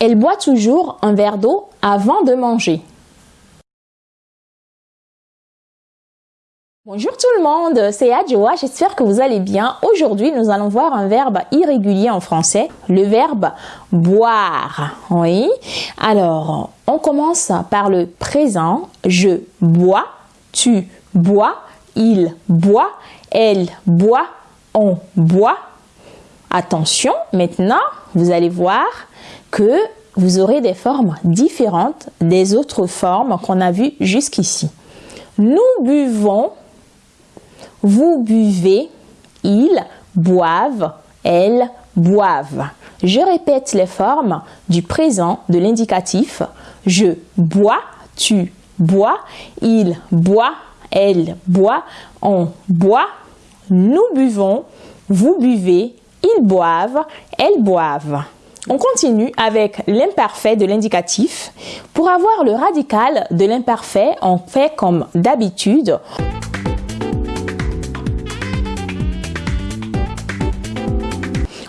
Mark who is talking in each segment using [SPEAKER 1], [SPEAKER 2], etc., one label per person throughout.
[SPEAKER 1] Elle boit toujours un verre d'eau avant de manger. Bonjour tout le monde, c'est Adjoa, j'espère que vous allez bien. Aujourd'hui, nous allons voir un verbe irrégulier en français, le verbe boire. Oui. Alors, on commence par le présent. Je bois, tu bois, il boit, elle boit, on boit. Attention, maintenant, vous allez voir que vous aurez des formes différentes des autres formes qu'on a vues jusqu'ici. Nous buvons, vous buvez, ils boivent, elles boivent. Je répète les formes du présent de l'indicatif. Je bois, tu bois, il boit, elle boit, on boit, nous buvons, vous buvez, ils boivent, elles boivent. On continue avec l'imparfait de l'indicatif. Pour avoir le radical de l'imparfait, on fait comme d'habitude.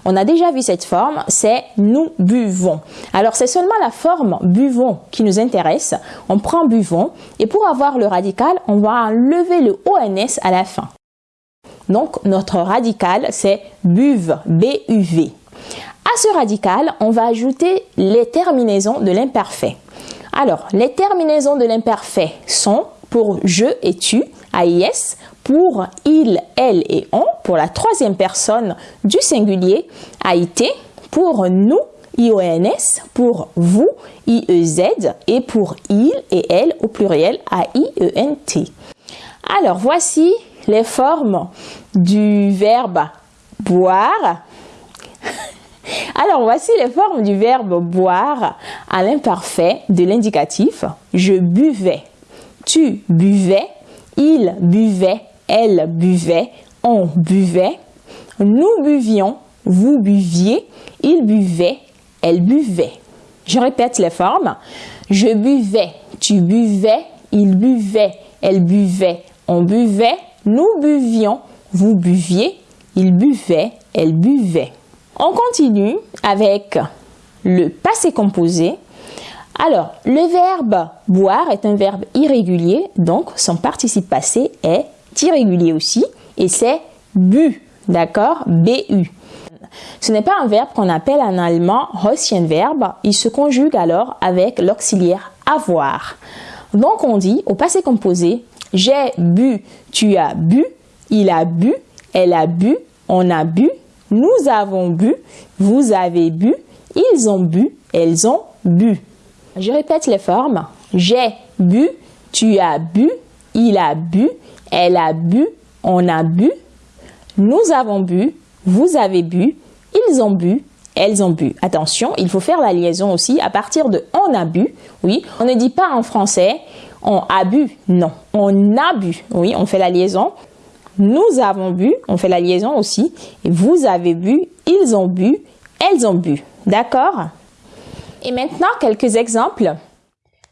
[SPEAKER 1] On a déjà vu cette forme, c'est nous buvons. Alors c'est seulement la forme buvons qui nous intéresse. On prend buvons et pour avoir le radical, on va enlever le ONS à la fin. Donc notre radical c'est buve, B-U-V. Ce radical, on va ajouter les terminaisons de l'imparfait. Alors, les terminaisons de l'imparfait sont pour je et tu, AIS, pour il, elle et on, pour la troisième personne du singulier, AIT, pour nous, IONS, pour vous, IEZ, et pour il et elle au pluriel, AIENT. Alors, voici les formes du verbe boire, alors, voici les formes du verbe boire à l'imparfait de l'indicatif. Je buvais, tu buvais, il buvait, elle buvait, on buvait, nous buvions, vous buviez, il buvait, elle buvait. Je répète les formes. Je buvais, tu buvais, il buvait, elle buvait, on buvait, nous buvions, vous buviez, il buvait, elle buvait. On continue avec le passé composé. Alors, le verbe boire est un verbe irrégulier, donc son participe passé est irrégulier aussi, et c'est bu, d'accord? Bu. Ce n'est pas un verbe qu'on appelle en allemand verbe. il se conjugue alors avec l'auxiliaire avoir. Donc on dit au passé composé, j'ai bu, tu as bu, il a bu, elle a bu, on a bu, nous avons bu, vous avez bu, ils ont bu, elles ont bu. Je répète les formes. J'ai bu, tu as bu, il a bu, elle a bu, on a bu, nous avons bu, vous avez bu, ils ont bu, elles ont bu. Attention, il faut faire la liaison aussi à partir de on a bu. Oui, on ne dit pas en français on a bu. Non, on a bu. Oui, on fait la liaison. Nous avons bu, on fait la liaison aussi. Et vous avez bu, ils ont bu, elles ont bu. D'accord? Et maintenant, quelques exemples.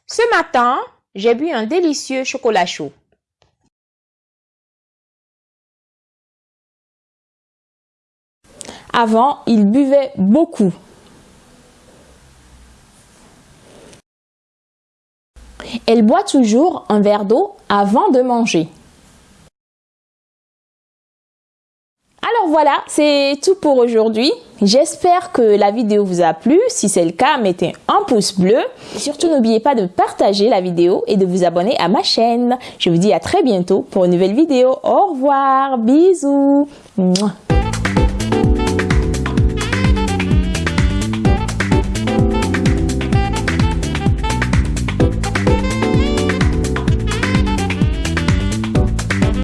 [SPEAKER 1] Ce matin, j'ai bu un délicieux chocolat chaud. Avant, il buvait beaucoup. Elle boit toujours un verre d'eau avant de manger. Alors voilà, c'est tout pour aujourd'hui. J'espère que la vidéo vous a plu. Si c'est le cas, mettez un pouce bleu. surtout, n'oubliez pas de partager la vidéo et de vous abonner à ma chaîne. Je vous dis à très bientôt pour une nouvelle vidéo. Au revoir, bisous.